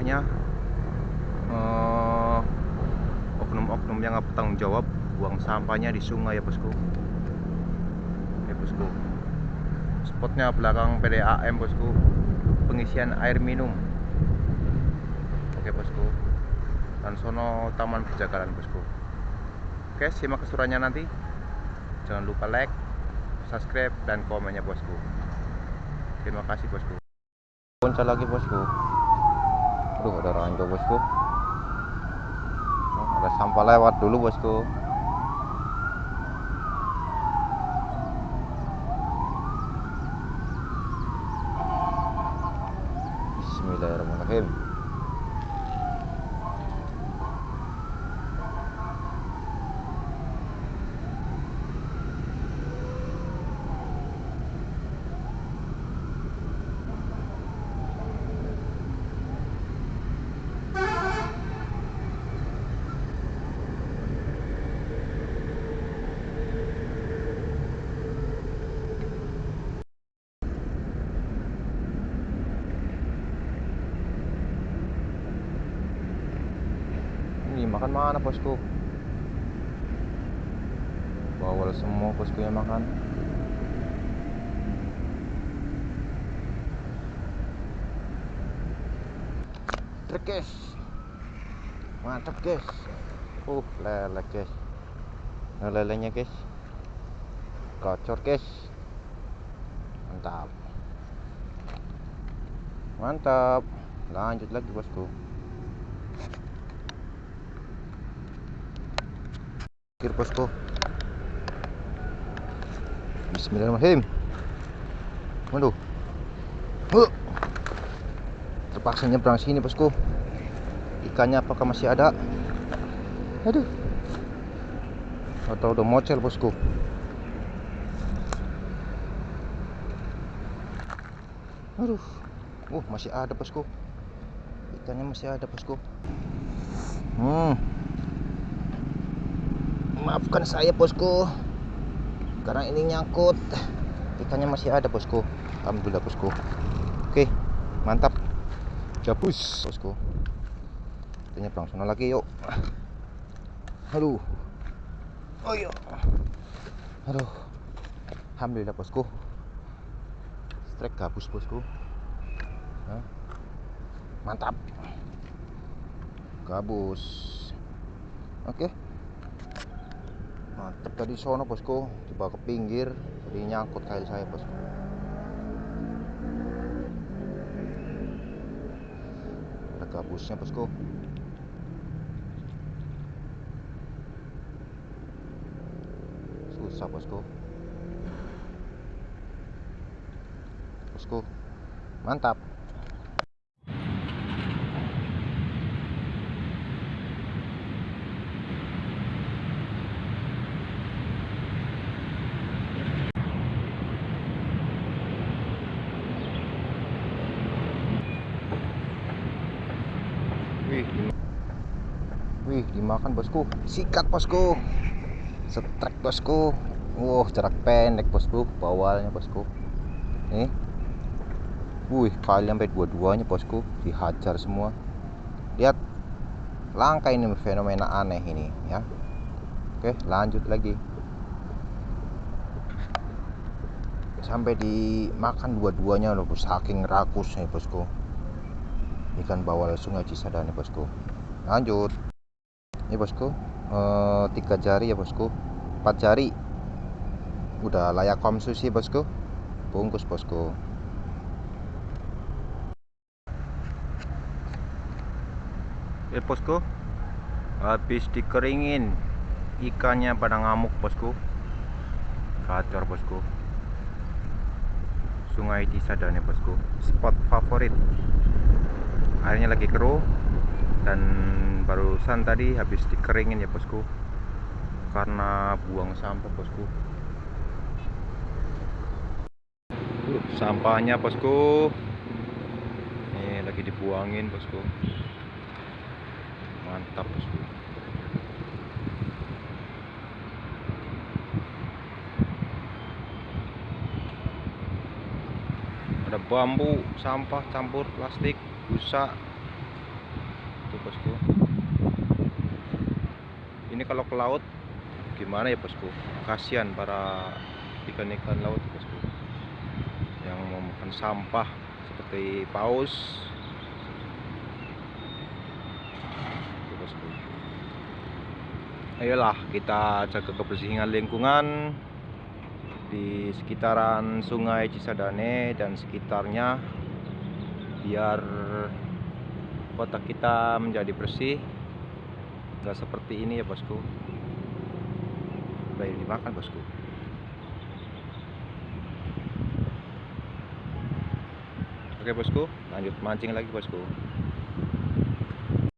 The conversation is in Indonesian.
nya eh, oknum-oknum yang nggak bertanggung jawab buang sampahnya di sungai ya bosku. Ya bosku. Spotnya belakang PDAM bosku. Pengisian air minum. Oke bosku. Dan sono taman penjagalan bosku. Oke simak keseruannya nanti. Jangan lupa like subscribe dan komennya bosku. Terima kasih bosku. Kunci lagi bosku aduh ada ranjau bosku. Oh, ada sampah lewat dulu bosku. Bismillahirrahmanirrahim Ini makan mana bosku? Bawal semua bosku yang makan. Guys. Mantap guys. Uh, lele guys. Nah, lelenya guys. Gocor guys. Mantap. Mantap. Lanjut lagi bosku. Kir bosku. Bismillahirrahmanirrahim. Waduh. Huh. Terpaksa nyebrang sini bosku. Ikannya apakah masih ada? Aduh. Atau udah mocel bosku. Aduh. Uh, masih ada bosku. Ikannya masih ada bosku. Hmm. Maafkan saya bosku. Karena ini nyangkut. Ikannya masih ada bosku. Alhamdulillah bosku. Oke mantap. Gabus bosku. Kita nyebrang sana lagi yuk. Aduh. Oh yuk Aduh. Alhamdulillah bosku. Strike gabus bosku? Mantap. Gabus. Oke mantep. Tadi sono bosku. Coba ke pinggir jadi nyangkut kail saya bosku. Ada gabusnya bosku. Susah bosku. Bosku mantap Wih, di- wih dimakan bosku. Sikat bosku. Setrek bosku. Wah, jarak pendek bosku. Bawalnya bosku. Nih. Wih, kali sampai dua-duanya bosku. Dihajar semua. Lihat. Langka ini fenomena aneh ini ya. Oke, lanjut lagi. Sampai dimakan dua-duanya loh, saking rakusnya bosku ikan bawal sungai Cisadane bosku lanjut ini bosku eh, tiga jari ya bosku. Empat jari. Udah layak konsumsi bosku. Bungkus bosku. Ya bosku. Habis dikeringin ikannya pada ngamuk bosku. Kacor bosku. Sungai Cisadane bosku. Spot favorit. Airnya lagi keruh dan barusan tadi habis dikeringin ya bosku. Karena buang sampah bosku. Uh, sampahnya bosku. Ini lagi dibuangin bosku. Mantap bosku. Ada bambu sampah campur plastik busa bosku ini kalau ke laut gimana ya bosku? Kasihan para ikan-ikan laut bosku. Yang mau makan sampah seperti paus. Itu, bosku. Ayolah kita jaga kebersihan lingkungan di sekitaran sungai Cisadane dan sekitarnya biar kota kita menjadi bersih nggak seperti ini ya bosku. Baik dimakan bosku. Oke bosku. Lanjut mancing lagi bosku